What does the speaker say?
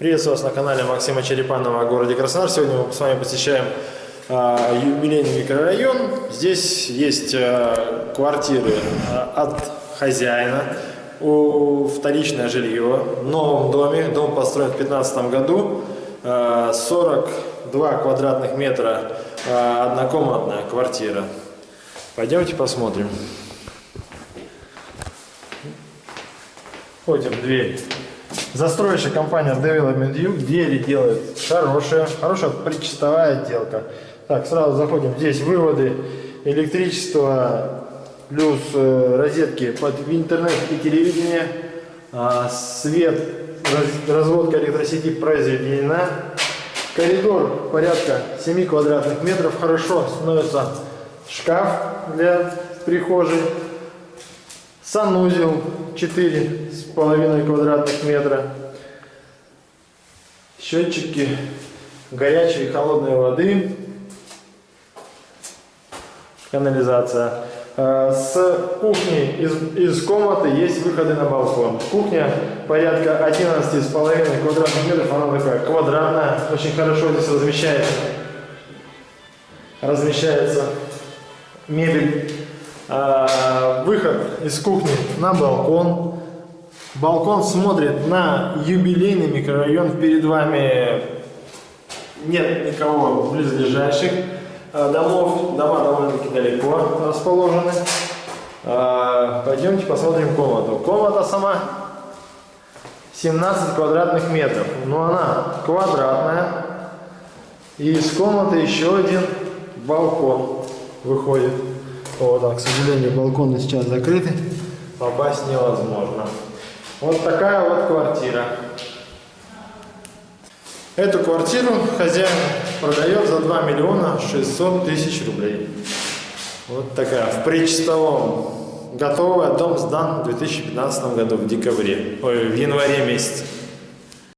Приветствую вас на канале Максима Черепанова о городе Краснодар. Сегодня мы с вами посещаем а, юбилейный микрорайон. Здесь есть а, квартиры а, от хозяина, у, вторичное жилье в новом доме. Дом построен в 2015 году. А, 42 квадратных метра а, однокомнатная квартира. Пойдемте посмотрим. Входим в дверь. Застройщик компания Development View. Двери делает хорошие. Хорошая причастовая отделка. Так, сразу заходим. Здесь выводы электричества плюс э, розетки под интернет и телевидение. А, свет, раз, разводка электросети произведена. Коридор порядка 7 квадратных метров. Хорошо становится шкаф для прихожей. Санузел 4,5 квадратных метра. Счетчики горячей и холодной воды. Канализация. Э, С кухни из, из комнаты есть выходы на балкон. Кухня порядка 11,5 квадратных метров. Она такая квадратная. Очень хорошо здесь размещается. Размещается мебель. А, выход из кухни на балкон. Балкон смотрит на юбилейный микрорайон. Перед вами нет никого близлежащих а, домов. Дома довольно-таки далеко расположены. А, пойдемте посмотрим комнату. Комната сама 17 квадратных метров. Но она квадратная. И из комнаты еще один балкон выходит. Вот так, к сожалению, балконы сейчас закрыты. Попасть невозможно. Вот такая вот квартира. Эту квартиру хозяин продает за 2 миллиона 600 тысяч рублей. Вот такая, в причастовом. Готовый, дом сдан в 2015 году, в декабре, ой, в январе месяце.